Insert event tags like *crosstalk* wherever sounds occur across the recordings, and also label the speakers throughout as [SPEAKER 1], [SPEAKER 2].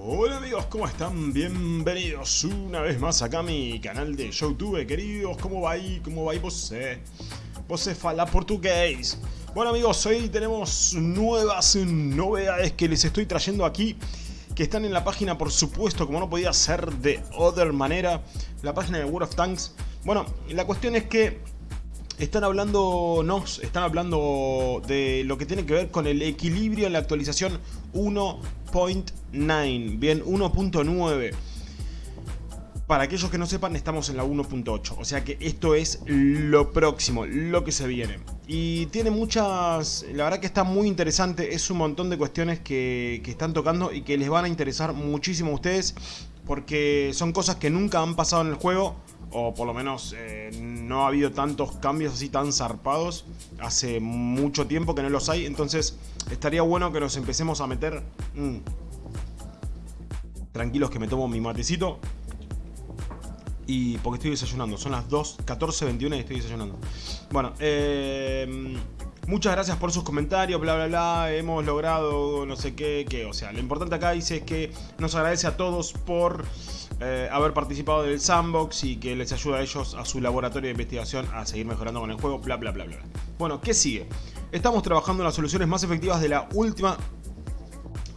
[SPEAKER 1] Hola amigos, ¿cómo están? Bienvenidos una vez más acá a mi canal de Youtube, queridos. ¿Cómo va ahí? ¿Cómo va ahí você? Você fala portugués. Bueno amigos, hoy tenemos nuevas novedades que les estoy trayendo aquí que están en la página, por supuesto, como no podía ser de otra manera, la página de World of Tanks. Bueno, la cuestión es que están hablando, están hablando de lo que tiene que ver con el equilibrio en la actualización 1.9, bien, 1.9. Para aquellos que no sepan, estamos en la 1.8, o sea que esto es lo próximo, lo que se viene. Y tiene muchas, la verdad que está muy interesante, es un montón de cuestiones que están tocando y que les van a interesar muchísimo a ustedes, porque son cosas que nunca han pasado en el juego, o por lo menos eh, no ha habido tantos cambios así tan zarpados hace mucho tiempo que no los hay, entonces estaría bueno que nos empecemos a meter... Mm. Tranquilos que me tomo mi matecito. Y porque estoy desayunando, son las 2, 21 y estoy desayunando. Bueno, eh, Muchas gracias por sus comentarios, bla bla bla, hemos logrado no sé qué, qué. O sea, lo importante acá dice es que nos agradece a todos por eh, haber participado del sandbox y que les ayuda a ellos a su laboratorio de investigación a seguir mejorando con el juego, bla bla bla bla. Bueno, ¿qué sigue? Estamos trabajando en las soluciones más efectivas de la última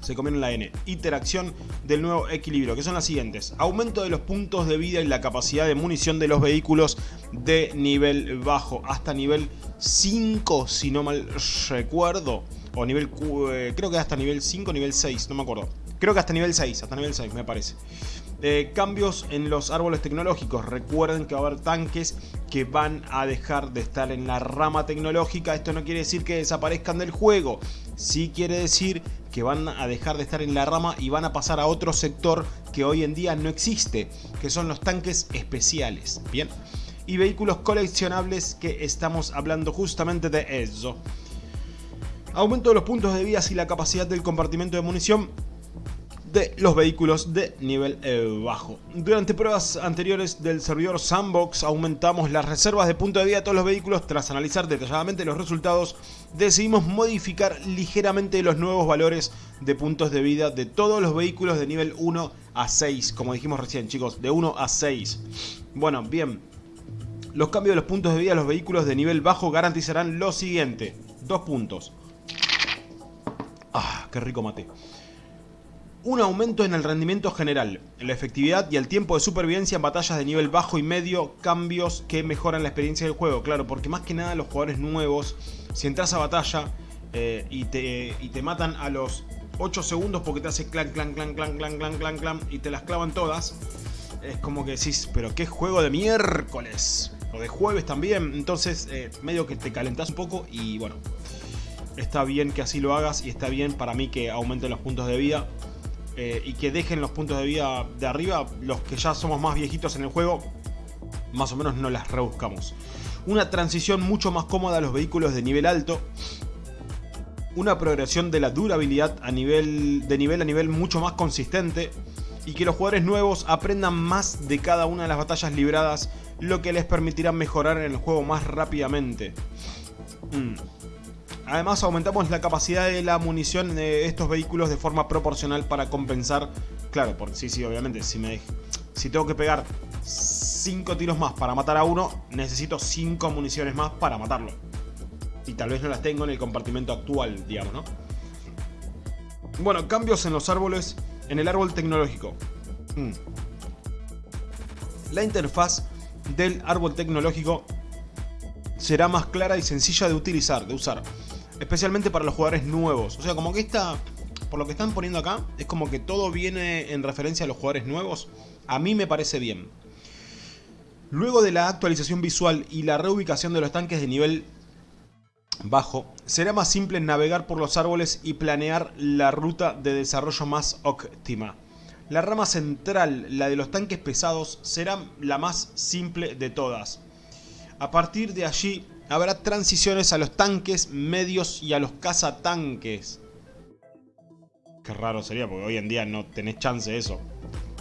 [SPEAKER 1] se comieron la N. Interacción del nuevo equilibrio, que son las siguientes. Aumento de los puntos de vida y la capacidad de munición de los vehículos de nivel bajo, hasta nivel 5, si no mal recuerdo. O nivel, eh, creo que hasta nivel 5, nivel 6, no me acuerdo. Creo que hasta nivel 6, hasta nivel 6 me parece. Cambios en los árboles tecnológicos. Recuerden que va a haber tanques que van a dejar de estar en la rama tecnológica. Esto no quiere decir que desaparezcan del juego. Sí quiere decir que van a dejar de estar en la rama y van a pasar a otro sector que hoy en día no existe. Que son los tanques especiales. Bien. Y vehículos coleccionables que estamos hablando justamente de eso. Aumento de los puntos de vida y la capacidad del compartimento de munición de los vehículos de nivel eh, bajo. Durante pruebas anteriores del servidor Sandbox aumentamos las reservas de punto de vida de todos los vehículos. Tras analizar detalladamente los resultados, decidimos modificar ligeramente los nuevos valores de puntos de vida de todos los vehículos de nivel 1 a 6, como dijimos recién chicos, de 1 a 6. Bueno, bien. Los cambios de los puntos de vida de los vehículos de nivel bajo garantizarán lo siguiente. Dos puntos. Ah, qué rico mate un aumento en el rendimiento general, en la efectividad y el tiempo de supervivencia en batallas de nivel bajo y medio, cambios que mejoran la experiencia del juego, claro, porque más que nada los jugadores nuevos, si entras a batalla eh, y, te, y te matan a los 8 segundos porque te hace clan, clan, clan, clan, clan, clan, clan, clan y te las clavan todas, es como que decís, pero qué juego de miércoles, o de jueves también, entonces eh, medio que te calentás un poco y bueno, está bien que así lo hagas y está bien para mí que aumenten los puntos de vida eh, y que dejen los puntos de vida de arriba, los que ya somos más viejitos en el juego, más o menos no las rebuscamos. Una transición mucho más cómoda a los vehículos de nivel alto. Una progresión de la durabilidad a nivel, de nivel a nivel mucho más consistente. Y que los jugadores nuevos aprendan más de cada una de las batallas libradas, lo que les permitirá mejorar en el juego más rápidamente. Mm. Además aumentamos la capacidad de la munición de estos vehículos de forma proporcional para compensar. Claro, porque sí, sí, obviamente, si, me, si tengo que pegar 5 tiros más para matar a uno, necesito 5 municiones más para matarlo. Y tal vez no las tengo en el compartimento actual, digamos, ¿no? Bueno, cambios en los árboles, en el árbol tecnológico. Mm. La interfaz del árbol tecnológico será más clara y sencilla de utilizar, de usar especialmente para los jugadores nuevos. O sea, como que esta, por lo que están poniendo acá, es como que todo viene en referencia a los jugadores nuevos. A mí me parece bien. Luego de la actualización visual y la reubicación de los tanques de nivel bajo, será más simple navegar por los árboles y planear la ruta de desarrollo más óptima. La rama central, la de los tanques pesados, será la más simple de todas. A partir de allí habrá transiciones a los tanques medios y a los cazatanques. Qué raro sería, porque hoy en día no tenés chance de eso.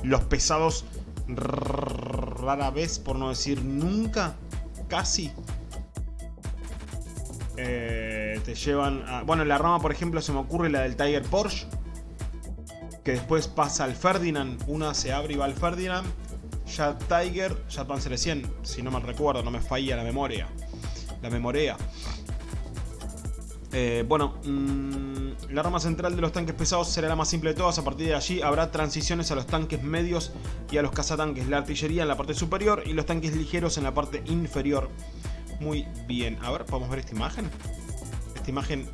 [SPEAKER 1] Los pesados rara vez, por no decir nunca, casi, eh, te llevan a... Bueno, la rama, por ejemplo, se me ocurre la del Tiger Porsche. que después pasa al Ferdinand, una se abre y va al Ferdinand, ya Tiger, ya Panzer 100, si no me recuerdo, no me falla la memoria, la memoria. Eh, bueno, mm, la rama central de los tanques pesados será la más simple de todas. A partir de allí habrá transiciones a los tanques medios y a los cazatanques. La artillería en la parte superior y los tanques ligeros en la parte inferior. Muy bien. A ver, ¿podemos ver esta imagen? Esta imagen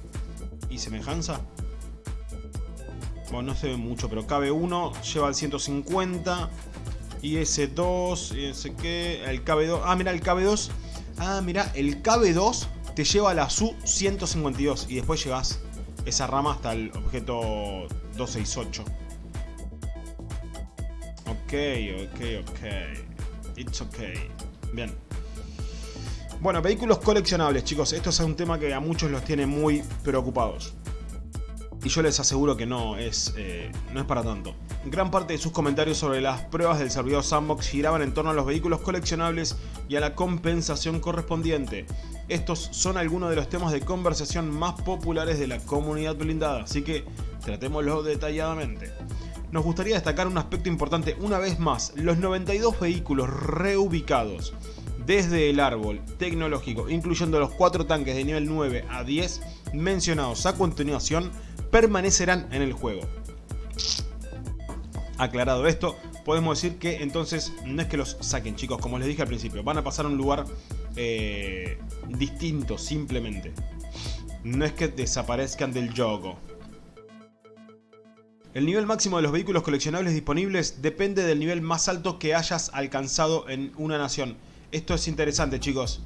[SPEAKER 1] y semejanza. Bueno, no se ve mucho, pero KB1 lleva el 150. Y ese 2, y ese que... El KB2... Ah, mira, el KB2... Ah, mira, el KB2 te lleva a la Su-152 y después llegas esa rama hasta el objeto 268. Ok, ok, ok. It's ok. Bien. Bueno, vehículos coleccionables, chicos. Esto es un tema que a muchos los tiene muy preocupados. Y yo les aseguro que no es, eh, no es para tanto. Gran parte de sus comentarios sobre las pruebas del servidor Sandbox giraban en torno a los vehículos coleccionables y a la compensación correspondiente. Estos son algunos de los temas de conversación más populares de la comunidad blindada, así que tratémoslo detalladamente. Nos gustaría destacar un aspecto importante una vez más, los 92 vehículos reubicados desde el árbol tecnológico, incluyendo los 4 tanques de nivel 9 a 10 mencionados a continuación, permanecerán en el juego. Aclarado esto, podemos decir que entonces no es que los saquen chicos, como les dije al principio, van a pasar a un lugar eh, distinto simplemente. No es que desaparezcan del juego. El nivel máximo de los vehículos coleccionables disponibles depende del nivel más alto que hayas alcanzado en una nación. Esto es interesante chicos.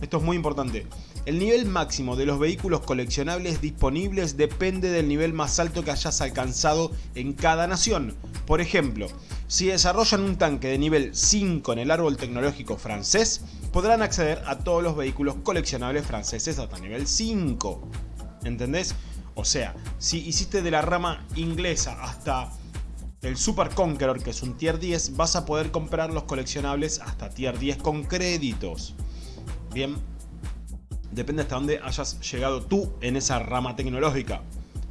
[SPEAKER 1] Esto es muy importante. El nivel máximo de los vehículos coleccionables disponibles depende del nivel más alto que hayas alcanzado en cada nación. Por ejemplo, si desarrollan un tanque de nivel 5 en el árbol tecnológico francés, podrán acceder a todos los vehículos coleccionables franceses hasta nivel 5. ¿Entendés? O sea, si hiciste de la rama inglesa hasta el Super Conqueror, que es un tier 10, vas a poder comprar los coleccionables hasta tier 10 con créditos. Bien, depende hasta dónde hayas llegado tú en esa rama tecnológica.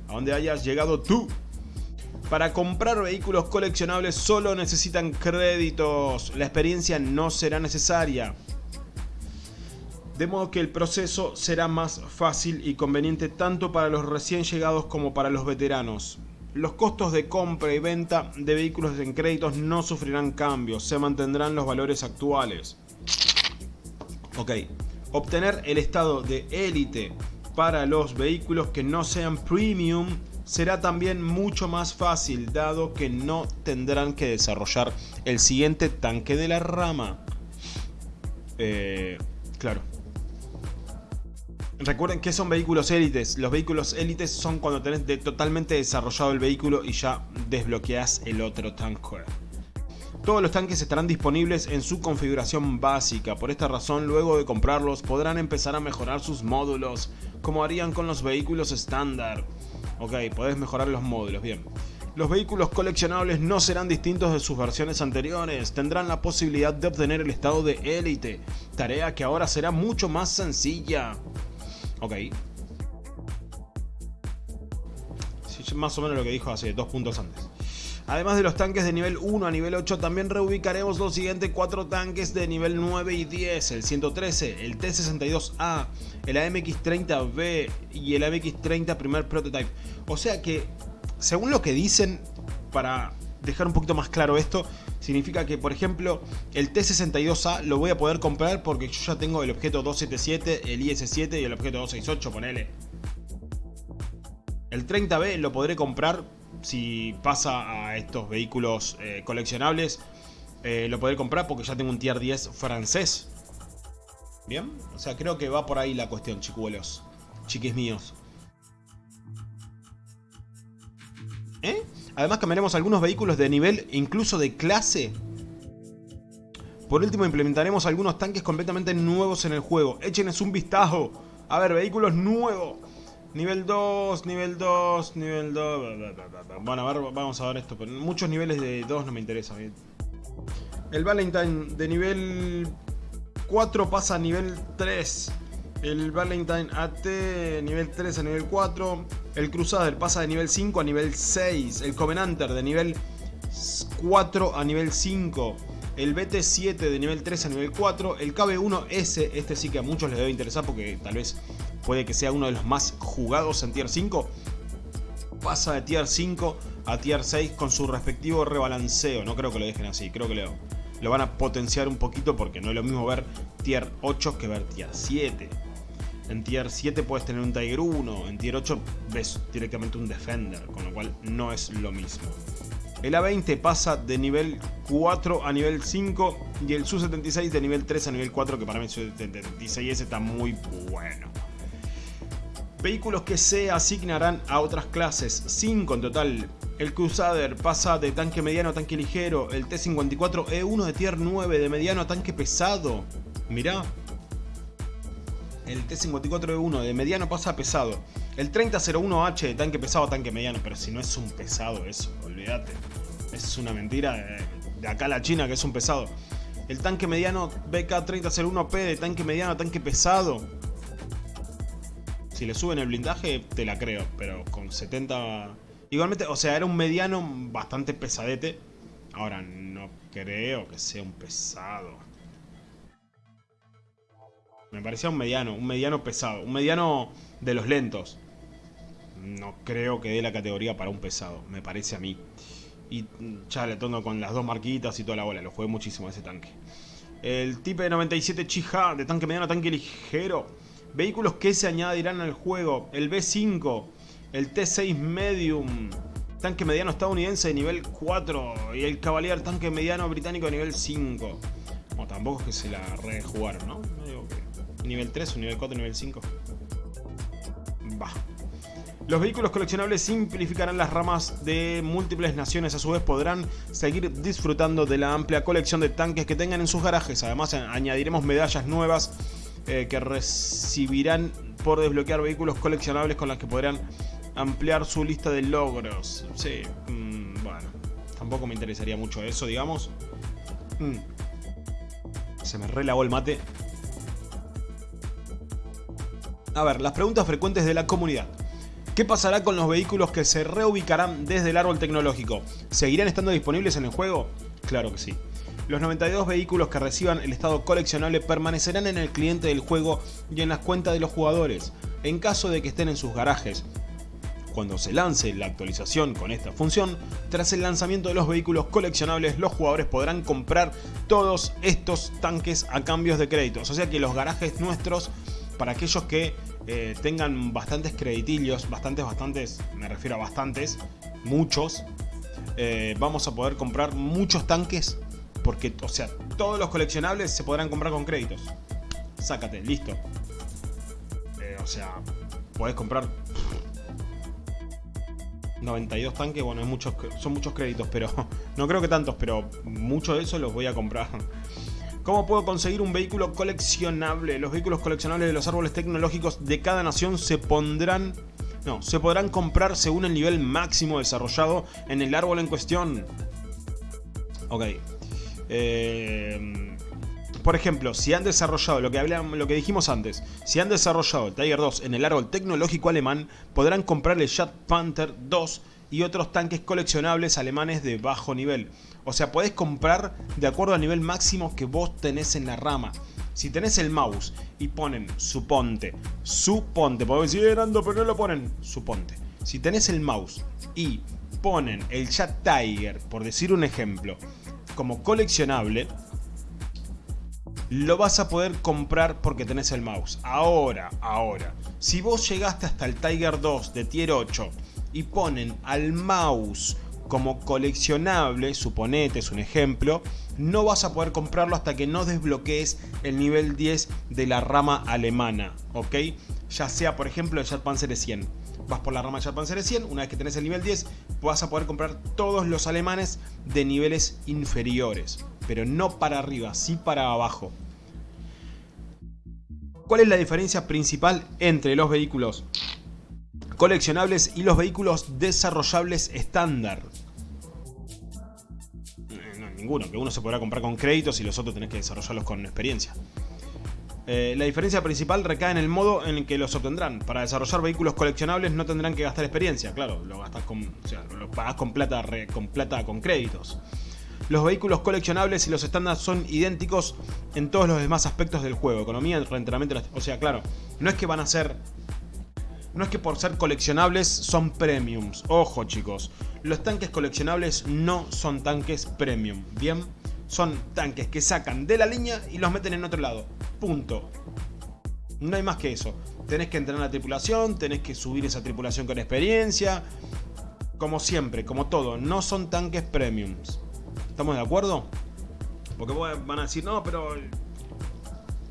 [SPEAKER 1] A dónde hayas llegado tú. Para comprar vehículos coleccionables solo necesitan créditos. La experiencia no será necesaria. De modo que el proceso será más fácil y conveniente tanto para los recién llegados como para los veteranos. Los costos de compra y venta de vehículos en créditos no sufrirán cambios, se mantendrán los valores actuales. Ok, Obtener el estado de élite para los vehículos que no sean premium será también mucho más fácil dado que no tendrán que desarrollar el siguiente tanque de la rama. Eh, claro. Recuerden que son vehículos élites. Los vehículos élites son cuando tenés totalmente desarrollado el vehículo y ya desbloqueas el otro tanque. Todos los tanques estarán disponibles en su configuración básica, por esta razón luego de comprarlos podrán empezar a mejorar sus módulos, como harían con los vehículos estándar. Ok, podés mejorar los módulos, bien. Los vehículos coleccionables no serán distintos de sus versiones anteriores, tendrán la posibilidad de obtener el estado de élite, tarea que ahora será mucho más sencilla. Ok. más o menos lo que dijo hace dos puntos antes. Además de los tanques de nivel 1 a nivel 8, también reubicaremos los siguientes 4 tanques de nivel 9 y 10, el 113, el T-62A, el AMX-30B y el AMX-30 primer prototype. O sea que, según lo que dicen, para dejar un poquito más claro esto, significa que, por ejemplo, el T-62A lo voy a poder comprar porque yo ya tengo el objeto 277, el IS-7 y el objeto 268, ponele. El 30B lo podré comprar si pasa a estos vehículos eh, coleccionables, eh, lo podré comprar porque ya tengo un tier 10 francés. Bien, o sea, creo que va por ahí la cuestión, chicuelos, chiquis míos. ¿Eh? Además cambiaremos algunos vehículos de nivel, incluso de clase. Por último implementaremos algunos tanques completamente nuevos en el juego. Échenles un vistazo. A ver, vehículos nuevos. Nivel 2, nivel 2, nivel 2. Bueno, a ver, vamos a ver esto. Pero muchos niveles de 2 no me interesa. El Valentine de nivel 4 pasa a nivel 3. El Valentine AT nivel 3 a nivel 4. El Crusader pasa de nivel 5 a nivel 6. El Covenanter de nivel 4 a nivel 5. El BT7 de nivel 3 a nivel 4. El KB1S, este sí que a muchos les debe interesar porque tal vez puede que sea uno de los más jugados en Tier 5. Pasa de Tier 5 a Tier 6 con su respectivo rebalanceo. No creo que lo dejen así, creo que lo, lo van a potenciar un poquito porque no es lo mismo ver Tier 8 que ver Tier 7. En Tier 7 puedes tener un Tiger 1, en Tier 8 ves directamente un Defender, con lo cual no es lo mismo. El A20 pasa de nivel 4 a nivel 5 y el Su-76 de nivel 3 a nivel 4, que para mí el Su-76 está muy bueno. Vehículos que se asignarán a otras clases, 5 en total. El Crusader pasa de tanque mediano a tanque ligero, el T-54E1 de tier 9 de mediano a tanque pesado. Mirá, el T-54E1 de mediano pasa a pesado. El 3001H de tanque pesado a tanque mediano. Pero si no es un pesado eso, olvídate. Es una mentira de, acá a la China que es un pesado. El tanque mediano BK3001P de tanque mediano a tanque pesado. Si le suben el blindaje, te la creo. Pero con 70... Igualmente, o sea, era un mediano bastante pesadete. Ahora, no creo que sea un pesado. Me parecía un mediano, un mediano pesado, un mediano de los lentos. No creo que dé la categoría para un pesado, me parece a mí. Y ya le tono con las dos marquitas y toda la bola, lo jugué muchísimo ese tanque. El Type 97 Chija de tanque mediano, tanque ligero. Vehículos que se añadirán al juego. El B5, el T6 Medium, tanque mediano estadounidense de nivel 4 y el Cavalier tanque mediano británico de nivel 5. Bueno, tampoco es que se la rejugaron, ¿no? nivel 3 o nivel 4 nivel 5. Va. Los vehículos coleccionables simplificarán las ramas de múltiples naciones, a su vez podrán seguir disfrutando de la amplia colección de tanques que tengan en sus garajes. Además añadiremos medallas nuevas eh, que recibirán por desbloquear vehículos coleccionables con las que podrán ampliar su lista de logros. Sí, mm, bueno, tampoco me interesaría mucho eso, digamos. Mm. Se me relagó el mate. A ver, las preguntas frecuentes de la comunidad. ¿Qué pasará con los vehículos que se reubicarán desde el árbol tecnológico? ¿Seguirán estando disponibles en el juego? Claro que sí. Los 92 vehículos que reciban el estado coleccionable permanecerán en el cliente del juego y en las cuentas de los jugadores, en caso de que estén en sus garajes. Cuando se lance la actualización con esta función, tras el lanzamiento de los vehículos coleccionables, los jugadores podrán comprar todos estos tanques a cambios de créditos. O sea que los garajes nuestros para aquellos que eh, tengan bastantes creditillos, bastantes, bastantes, me refiero a bastantes, muchos, eh, vamos a poder comprar muchos tanques porque, o sea, todos los coleccionables se podrán comprar con créditos. Sácate, listo. Eh, o sea, podés comprar 92 tanques, bueno, muchos, son muchos créditos, pero *laughs* no creo que tantos, pero muchos de esos los voy a comprar ¿Cómo puedo conseguir un vehículo coleccionable? Los vehículos coleccionables de los árboles tecnológicos de cada nación se pondrán... No, se podrán comprar según el nivel máximo desarrollado en el árbol en cuestión. Ok. Eh, por ejemplo, si han desarrollado lo que, hablamos, lo que dijimos antes, si han desarrollado el Tiger 2 en el árbol tecnológico alemán, podrán comprar el Jet Panther 2 y otros tanques coleccionables alemanes de bajo nivel. O sea, podés comprar de acuerdo al nivel máximo que vos tenés en la rama. Si tenés el mouse y ponen, suponte, suponte, podés decir, Ando, pero no lo ponen, suponte. Si tenés el mouse y ponen el Chat Tiger, por decir un ejemplo, como coleccionable, lo vas a poder comprar porque tenés el mouse. Ahora, ahora, si vos llegaste hasta el Tiger 2 de tier 8 y ponen al mouse como coleccionable, suponete, es un ejemplo, no vas a poder comprarlo hasta que no desbloquees el nivel 10 de la rama alemana, ¿ok? Ya sea, por ejemplo, el Panzer 100. Vas por la rama Panzer 100, una vez que tenés el nivel 10, vas a poder comprar todos los alemanes de niveles inferiores, pero no para arriba, sí para abajo. ¿Cuál es la diferencia principal entre los vehículos coleccionables y los vehículos desarrollables estándar. Eh, no, ninguno, que uno se podrá comprar con créditos y los otros tenés que desarrollarlos con experiencia. Eh, la diferencia principal recae en el modo en el que los obtendrán. Para desarrollar vehículos coleccionables no tendrán que gastar experiencia, claro, lo gastas con, o sea, lo pagas con plata, con plata con créditos. Los vehículos coleccionables y los estándares son idénticos en todos los demás aspectos del juego, economía, entrenamiento, o sea, claro, no es que van a ser no es que por ser coleccionables son premiums. Ojo chicos, los tanques coleccionables no son tanques premium, ¿bien? Son tanques que sacan de la línea y los meten en otro lado. Punto. No hay más que eso. Tenés que entrenar la tripulación, tenés que subir esa tripulación con experiencia. Como siempre, como todo, no son tanques premiums. ¿Estamos de acuerdo? Porque van a decir, no, pero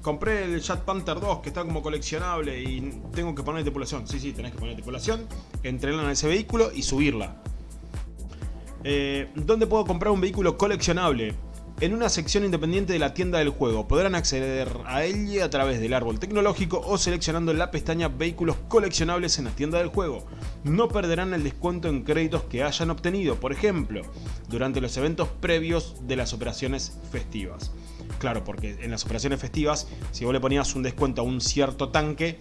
[SPEAKER 1] compré el Chat Panther 2 que está como coleccionable y tengo que poner tripulación. Sí, sí, tenés que poner tripulación, entrenarla en ese vehículo y subirla. Eh, ¿Dónde puedo comprar un vehículo coleccionable? En una sección independiente de la tienda del juego. Podrán acceder a ella a través del árbol tecnológico o seleccionando la pestaña Vehículos coleccionables en la tienda del juego. No perderán el descuento en créditos que hayan obtenido, por ejemplo, durante los eventos previos de las operaciones festivas. Claro, porque en las operaciones festivas, si vos le ponías un descuento a un cierto tanque,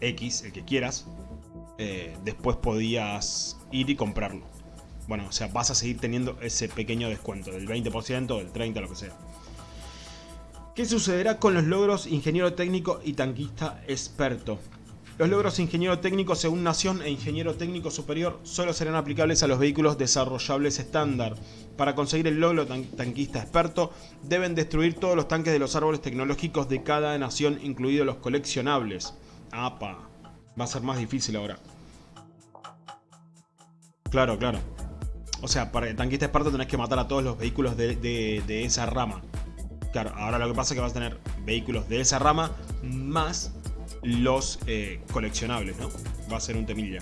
[SPEAKER 1] X, el que quieras, eh, después podías ir y comprarlo. Bueno, o sea, vas a seguir teniendo ese pequeño descuento, del 20%, del 30%, lo que sea. ¿Qué sucederá con los logros ingeniero técnico y tanquista experto? Los logros ingeniero técnico según nación e ingeniero técnico superior solo serán aplicables a los vehículos desarrollables estándar. Para conseguir el logro tanquista experto, deben destruir todos los tanques de los árboles tecnológicos de cada nación, incluidos los coleccionables. ¡Apa! Va a ser más difícil ahora. Claro, claro. O sea, para el tanquista experto tenés que matar a todos los vehículos de, de esa rama. Claro, ahora lo que pasa es que vas a tener vehículos de esa rama más los eh, coleccionables, ¿no? Va a ser un temilla.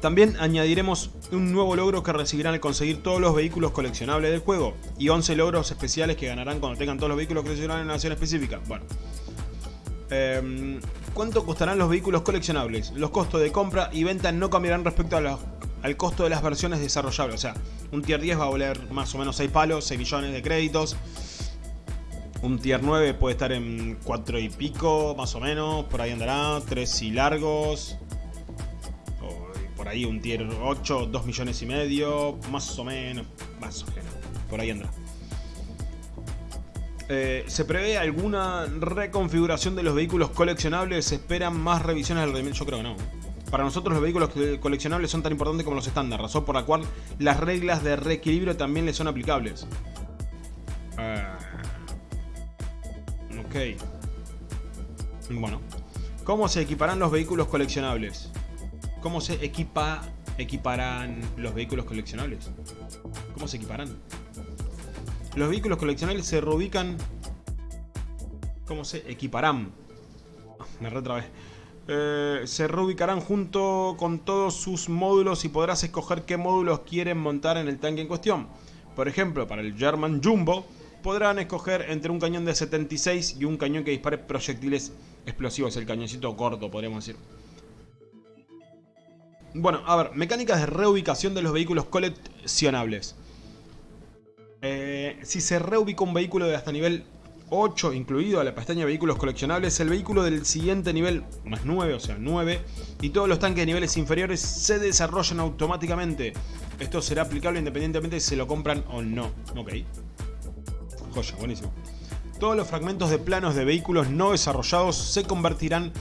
[SPEAKER 1] También añadiremos un nuevo logro que recibirán al conseguir todos los vehículos coleccionables del juego y 11 logros especiales que ganarán cuando tengan todos los vehículos coleccionables en una nación específica. Bueno. Em, ¿Cuánto costarán los vehículos coleccionables? Los costos de compra y venta no cambiarán respecto al costo de las versiones desarrollables. O sea, un tier 10 va a valer más o menos 6 palos, 6 millones de créditos. Un tier 9 puede estar en 4 y pico, más o menos. Por ahí andará. 3 y largos. por ahí un tier 8, 2 millones y medio. Más o menos. Más o menos. Por ahí andará. Eh, ¿Se prevé alguna reconfiguración de los vehículos coleccionables? ¿Se esperan más revisiones del rendimiento? Yo creo que no. Para nosotros los vehículos coleccionables son tan importantes como los estándar, razón por la cual las reglas de reequilibrio también les son aplicables. Eh, bueno. ¿Cómo se equiparán los vehículos coleccionables? ¿Cómo se equipa, equiparán los vehículos coleccionables? ¿Cómo se equiparán? Los vehículos coleccionables se reubican... ¿Cómo se equiparán? *laughs* Me retrabé. Eh, se reubicarán junto con todos sus módulos y podrás escoger qué módulos quieren montar en el tanque en cuestión. Por ejemplo, para el German Jumbo podrán escoger entre un cañón de 76 y un cañón que dispare proyectiles explosivos, el cañoncito corto, podríamos decir. Bueno, a ver, mecánicas de reubicación de los vehículos coleccionables. Eh, si se reubica un vehículo de hasta nivel 8, incluido a la pestaña vehículos coleccionables, el vehículo del siguiente nivel, más 9, o sea 9, y todos los tanques de niveles inferiores se desarrollan automáticamente. Esto será aplicable independientemente si se lo compran o no. Ok. Joya, buenísimo. Todos los fragmentos de planos de vehículos no desarrollados se convertirán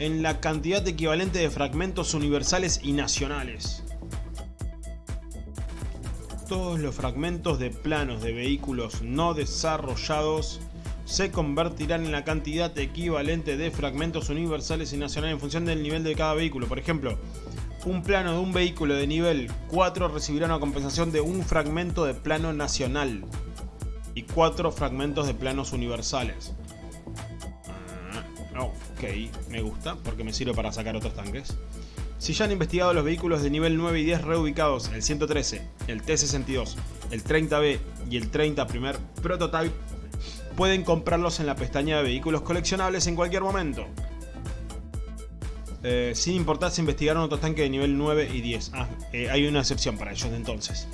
[SPEAKER 1] en la cantidad equivalente de fragmentos universales y nacionales. Todos los fragmentos de planos de vehículos no desarrollados se convertirán en la cantidad equivalente de fragmentos universales y nacionales en función del nivel de cada vehículo. Por ejemplo, un plano de un vehículo de nivel 4 recibirá una compensación de un fragmento de plano nacional y cuatro fragmentos de planos universales. Ah, ok, me gusta porque me sirve para sacar otros tanques. Si ya han investigado los vehículos de nivel 9 y 10 reubicados, el 113, el T-62, el 30B y el 30 primer prototype, pueden comprarlos en la pestaña de vehículos coleccionables en cualquier momento. Eh, sin importar si investigaron otros tanques de nivel 9 y 10. Ah, eh, hay una excepción para ellos de entonces.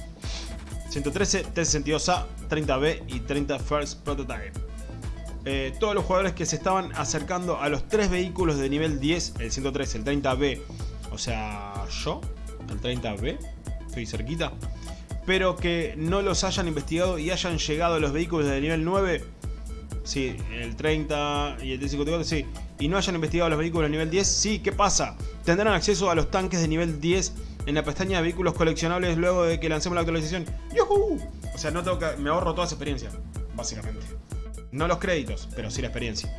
[SPEAKER 1] 113, T-62A, 30B y 30 First Prototype. Eh, todos los jugadores que se estaban acercando a los tres vehículos de nivel 10, el 113, el 30B, o sea, yo, el 30B, estoy cerquita, pero que no los hayan investigado y hayan llegado a los vehículos de nivel 9, sí, el 30 y el T-54, sí, y no hayan investigado los vehículos de nivel 10, sí, ¿qué pasa? Tendrán acceso a los tanques de nivel 10 en la pestaña de vehículos coleccionables luego de que lancemos la actualización. ¡Yuhu! O sea, no tengo que, me ahorro toda esa experiencia, básicamente. No los créditos, pero sí la experiencia.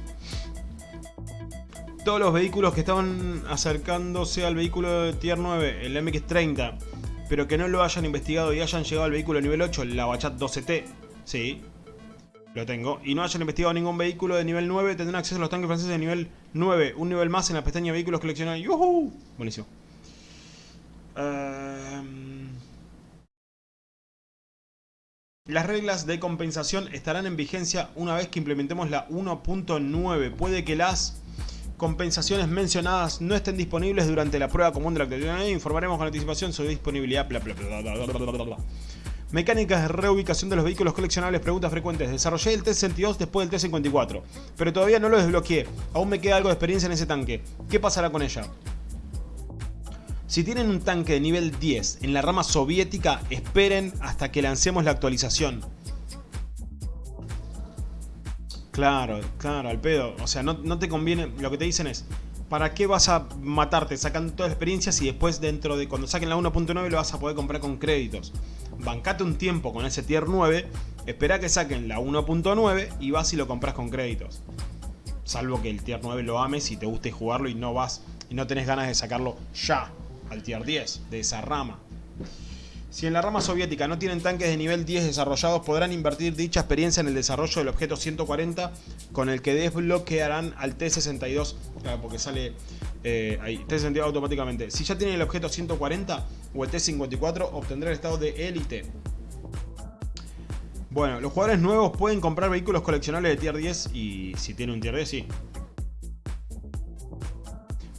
[SPEAKER 1] Todos los vehículos que estaban acercándose al vehículo de Tier 9, el MX-30, pero que no lo hayan investigado y hayan llegado al vehículo nivel 8, la Bachat 12T, sí, lo tengo, y no hayan investigado ningún vehículo de nivel 9, tendrán acceso a los tanques franceses de nivel 9, un nivel más en la pestaña vehículos coleccionables. ¡Yuhu! Buenísimo. Em, las reglas de compensación estarán en vigencia una vez que implementemos la 1.9. Puede que las compensaciones mencionadas no estén disponibles durante la prueba común de la actualización. Informaremos con anticipación sobre disponibilidad. Mecánicas de reubicación de los vehículos coleccionables, preguntas frecuentes. Desarrollé el T-62 después del T-54, pero todavía no lo desbloqueé. Aún me queda algo de experiencia en ese tanque. ¿Qué pasará con ella? Si tienen un tanque de nivel 10 en la rama soviética, esperen hasta que lancemos la actualización. Claro, claro, al pedo. O sea, no, te conviene... Lo que te dicen es... ¿Para qué vas a matarte sacando todas las experiencias y después dentro de cuando saquen la 1.9 lo vas a poder comprar con créditos? Bancate un tiempo con ese tier 9, espera que saquen la 1.9 y vas y lo compras con créditos. Salvo que el tier 9 lo ames y te guste jugarlo y no vas y no tenés ganas de sacarlo ya al tier 10 de esa rama. Si en la rama soviética no tienen tanques de nivel 10 desarrollados, podrán invertir dicha experiencia en el desarrollo del objeto 140 con el que desbloquearán al T-62, porque sale eh, ahí, T-62 automáticamente. Si ya tienen el objeto 140 o el T-54, obtendrá el estado de élite. Bueno, los jugadores nuevos pueden comprar vehículos coleccionables de tier 10 y si tiene un tier 10, sí.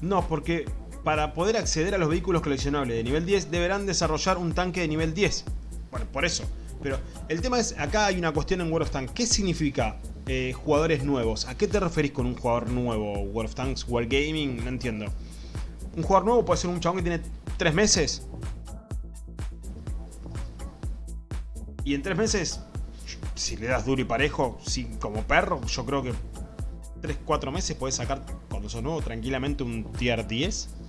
[SPEAKER 1] No, porque para poder acceder a los vehículos coleccionables de nivel 10 deberán desarrollar un tanque de nivel 10. Bueno, por eso. Pero el tema es, acá hay una cuestión en World of Tanks. ¿Qué significa eh, jugadores nuevos? ¿A qué te referís con un jugador nuevo? ¿World of Tanks? ¿World Gaming? No entiendo. Un jugador nuevo puede ser un chabón que tiene 3 meses. Y en 3 meses, si le das duro y parejo, como perro, yo creo que 3-4 meses puedes sacar, cuando sos nuevo, tranquilamente un tier 10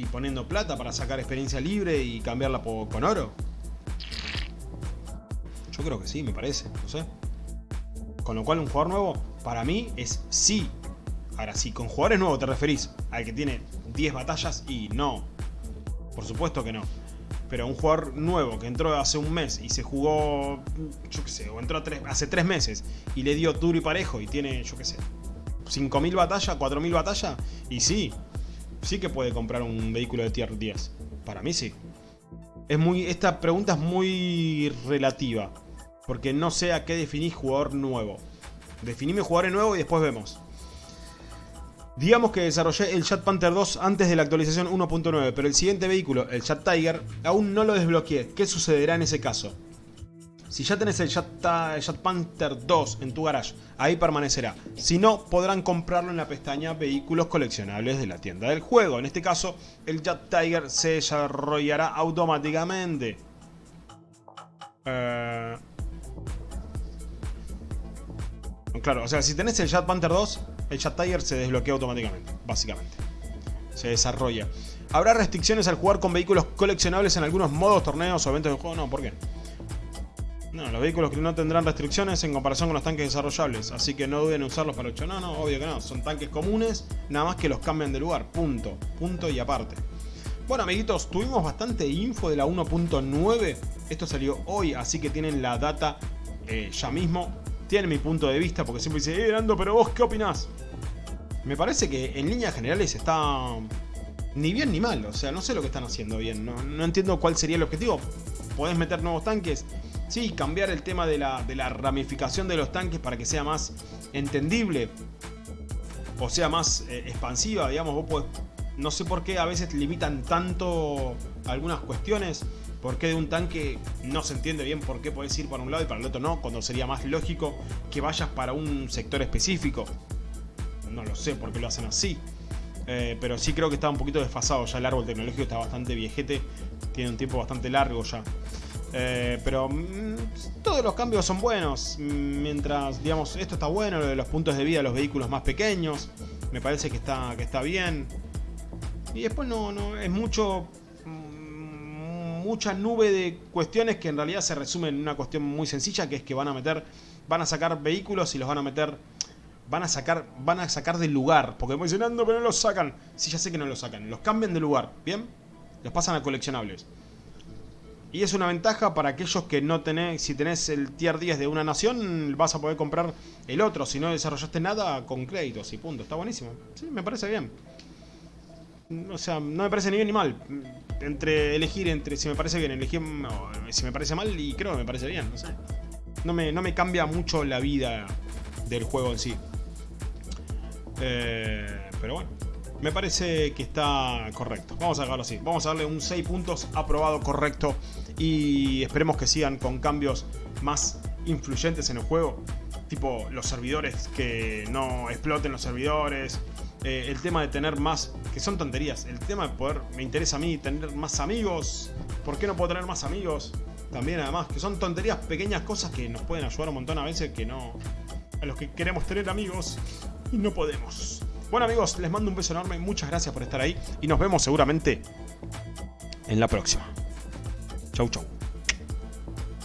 [SPEAKER 1] y poniendo plata para sacar experiencia libre y cambiarla con oro? Yo creo que sí, me parece, no sé. Con lo cual un jugador nuevo, para mí, es sí. Ahora, si con jugadores nuevos te referís al que tiene 10 batallas y no. Por supuesto que no. Pero un jugador nuevo que entró hace un mes y se jugó, yo qué sé, o entró hace 3 meses y le dio duro y parejo y tiene, yo qué sé, 5.000 batallas, 4.000 batallas, y sí, sí que puede comprar un vehículo de tier 10. Para mí sí. Es muy, esta pregunta es muy relativa. Porque no sé a qué definís jugador nuevo. Definime jugador nuevo y después vemos. Digamos que desarrollé el Chat Panther 2 antes de la actualización 1.9, pero el siguiente vehículo, el Chat Tiger, aún no lo desbloqueé. ¿Qué sucederá en ese caso? Si ya tenés el Jet, Panther 2 en tu garage, ahí permanecerá. Si no, podrán comprarlo en la pestaña Vehículos coleccionables de la tienda del juego. En este caso, el Jet Tiger se desarrollará automáticamente. Eh, claro, o sea, si tenés el Jet Panther 2, el Jet Tiger se desbloquea automáticamente, básicamente. Se desarrolla. ¿Habrá restricciones al jugar con vehículos coleccionables en algunos modos, torneos o eventos de juego? No, ¿por qué? No, los vehículos no tendrán restricciones en comparación con los tanques desarrollables, así que no duden en usarlos para 8. No, no, obvio que no. Son tanques comunes, nada más que los cambian de lugar. Punto. Punto y aparte. Bueno, amiguitos, tuvimos bastante info de la 1.9. Esto salió hoy, así que tienen la data eh, ya mismo. Tienen mi punto de vista, porque siempre dice, eh, Ando, pero vos, ¿qué opinás? Me parece que en líneas generales está ni bien ni mal. O sea, no sé lo que están haciendo bien. No, no entiendo cuál sería el objetivo. Podés meter nuevos tanques Sí, cambiar el tema de la, ramificación de los tanques para que sea más entendible. O sea más eh, expansiva, digamos, vos no sé por qué a veces limitan tanto algunas cuestiones. ¿Por qué de un tanque no se entiende bien por qué podés ir para un lado y para el otro no? Cuando sería más lógico que vayas para un sector específico. No lo sé por qué lo hacen así. Eh, pero sí creo que está un poquito desfasado ya el árbol tecnológico está bastante viejete. Tiene un tiempo bastante largo ya. Eh, pero mm, todos los cambios son buenos. Mientras, digamos, esto está bueno, lo de los puntos de vida de los vehículos más pequeños. Me parece que está, que está bien. Y después no, no, es mucho mm, mucha nube de cuestiones que en realidad se resumen en una cuestión muy sencilla que es que van a meter van a sacar vehículos y los van a meter van a sacar van a sacar del lugar porque me dicen pero no los sacan sí ya sé que no los sacan los cambian de lugar bien los pasan a coleccionables y es una ventaja para aquellos que no tenés si tenés el tier 10 de una nación vas a poder comprar el otro si no desarrollaste nada con créditos y punto está buenísimo sí me parece bien o sea, no me parece ni bien ni mal. Entre elegir entre si me parece bien, elegir si me parece mal y creo que me parece bien, no sé. No me, no me cambia mucho la vida del juego en sí. Eh, pero bueno, me parece que está correcto. Vamos a dejarlo así. Vamos a darle un 6 puntos aprobado correcto. Y esperemos que sigan con cambios más influyentes en el juego. Tipo los servidores, que no exploten los servidores. Eh, el tema de tener más, que son tonterías, el tema de poder, me interesa a mí tener más amigos, ¿por qué no puedo tener más amigos? También además, que son tonterías, pequeñas cosas que nos pueden ayudar un montón a veces que no, a los que queremos tener amigos y no podemos. Bueno amigos, les mando un beso enorme, muchas gracias por estar ahí y nos vemos seguramente en la próxima. Chau chau.